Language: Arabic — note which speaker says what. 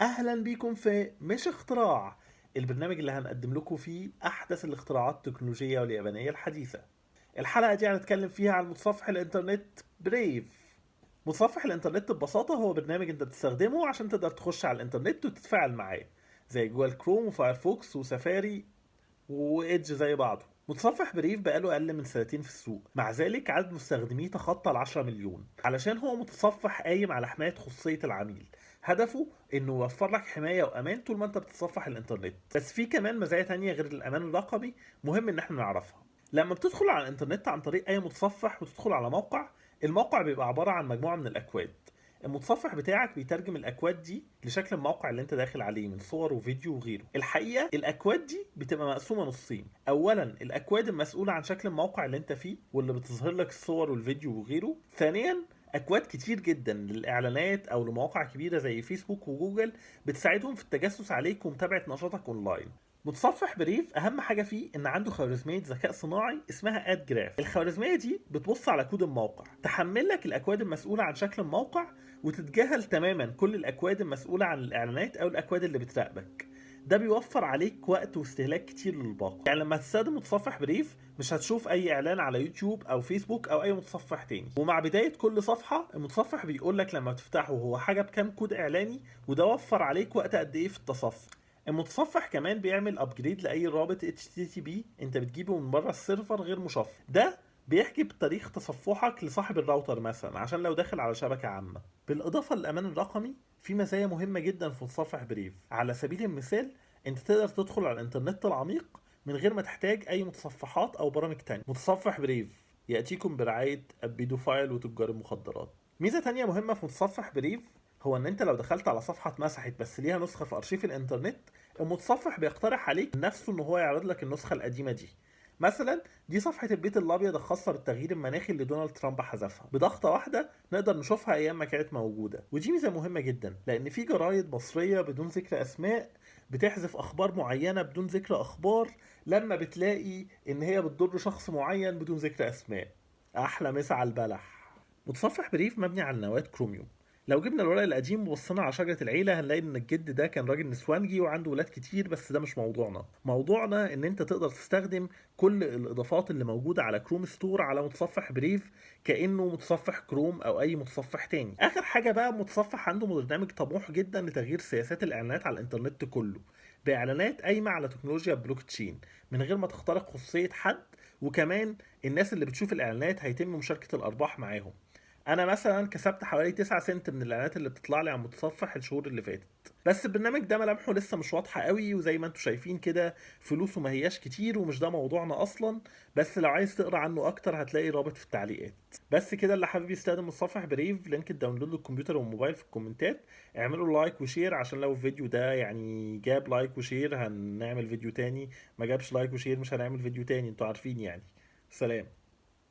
Speaker 1: أهلا بيكم في مش اختراع البرنامج اللي هنقدم لكم فيه أحدث الاختراعات التكنولوجية واليابانية الحديثة. الحلقة دي هنتكلم فيها عن متصفح الإنترنت Brave متصفح الإنترنت ببساطة هو برنامج أنت بتستخدمه عشان تقدر تخش على الإنترنت وتتفاعل معاه زي Google Chrome و Firefox و Safari و Edge زي بعضه. متصفح Brave بقاله أقل من سنتين في السوق. مع ذلك عدد مستخدميه تخطى ال 10 مليون. علشان هو متصفح قايم على حماية خصوصيه العميل. هدفه إنه يوفر لك حماية وأمان طول ما أنت بتتصفح الإنترنت. بس في كمان مزايا تانية غير الأمان الرقمي مهم إن إحنا نعرفها. لما بتدخل على الإنترنت عن طريق أي متصفح وتدخل على موقع الموقع بيبقى عبارة عن مجموعة من الأكواد. المتصفح بتاعك بيترجم الأكواد دي لشكل الموقع اللي انت داخل عليه من صور وفيديو وغيره. الحقيقة الأكواد دي بتبقى مقسومة نصين. اولا الأكواد المسؤولة عن شكل الموقع اللي انت فيه واللي بتظهر لك الصور والفيديو وغيره. ثانيا أكواد كتير جدا للإعلانات أو لمواقع كبيرة زي فيسبوك وجوجل بتساعدهم في التجسس عليك ومتابعة نشاطك أونلاين. متصفح Brave أهم حاجة فيه إن عنده خوارزمية ذكاء صناعي اسمها AdGraph. الخوارزمية دي بتبص على كود الموقع تحمل لك الأكواد المسؤولة عن شكل الموقع وتتجاهل تماما كل الأكواد المسؤولة عن الإعلانات أو الأكواد اللي بتراقبك. ده بيوفر عليك وقت واستهلاك كتير للباقة. يعني لما تستخدم متصفح Brave مش هتشوف أي إعلان على يوتيوب أو فيسبوك أو أي متصفح تاني. ومع بداية كل صفحة المتصفح بيقول لك لما تفتحه هو حاجة بكام كود إعلاني وده وفر عليك وقت قد إيه في التصفح. المتصفح كمان بيعمل upgrade لأي رابط HTTP أنت بتجيبه من بره ال server غير مشفر ده بيحجب تاريخ تصفحك لصاحب الراوتر مثلا عشان لو داخل على شبكة عامة. بالإضافة للأمان الرقمي في مزايا مهمة جدا في متصفح Brave. على سبيل المثال أنت تقدر تدخل على الإنترنت العميق من غير ما تحتاج أي متصفحات أو برامج تانية. متصفح Brave يأتيكم برعاية ال pedophile وتجار المخدرات. ميزة تانية مهمة في متصفح بريف هو إن أنت لو دخلت على صفحة اتمسحت بس ليها نسخة في أرشيف الإنترنت المتصفح بيقترح عليك نفسه إن هو يعرض لك النسخة القديمة دي. مثلا دي صفحة البيت الأبيض الخاصة بالتغيير المناخي اللي دونالد ترامب حذفها. بضغطة واحدة نقدر نشوفها أيام ما كانت موجودة. ودي ميزة مهمة جدا لأن في جرايد مصرية بدون ذكر أسماء بتحذف أخبار معينة بدون ذكر أخبار لما بتلاقي إن هي بتضر شخص معين بدون ذكر أسماء. أحلى مسا على البلح. متصفح Brave مبني على نواة كروميوم. لو جبنا الورق القديم وبصينا على شجرة العيلة هنلاقي إن الجد ده كان راجل نسوانجي وعنده ولاد كتير بس ده مش موضوعنا. موضوعنا إن أنت تقدر تستخدم كل الإضافات اللي موجودة على Chrome Store على متصفح Brave كأنه متصفح كروم أو أي متصفح تاني. آخر حاجة بقى متصفح عنده برنامج طموح جدا لتغيير سياسات الإعلانات على الإنترنت كله. بإعلانات قايمة على تكنولوجيا بلوك تشين من غير ما تخترق خصوصية حد وكمان الناس اللي بتشوف الإعلانات هيتم مشاركة الأرباح معاهم. أنا مثلا كسبت حوالي 9 سنت من الإعلانات اللي بتطلع لي على المتصفح الشهور اللي فاتت. بس البرنامج ده ملامحه لسه مش واضحة قوي وزي ما أنتم شايفين كده فلوسه ما هياش كتير ومش ده موضوعنا أصلا. بس لو عايز تقرأ عنه أكتر هتلاقي رابط في التعليقات. بس كده اللي حابب يستخدم متصفح Brave link ال download للكمبيوتر والموبايل في الكومنتات. اعملوا like و share عشان لو الفيديو ده يعني جاب like و share هنعمل فيديو تاني. ما جابش like و share مش هنعمل فيديو تاني. أنتوا عارفين يعني. سلام.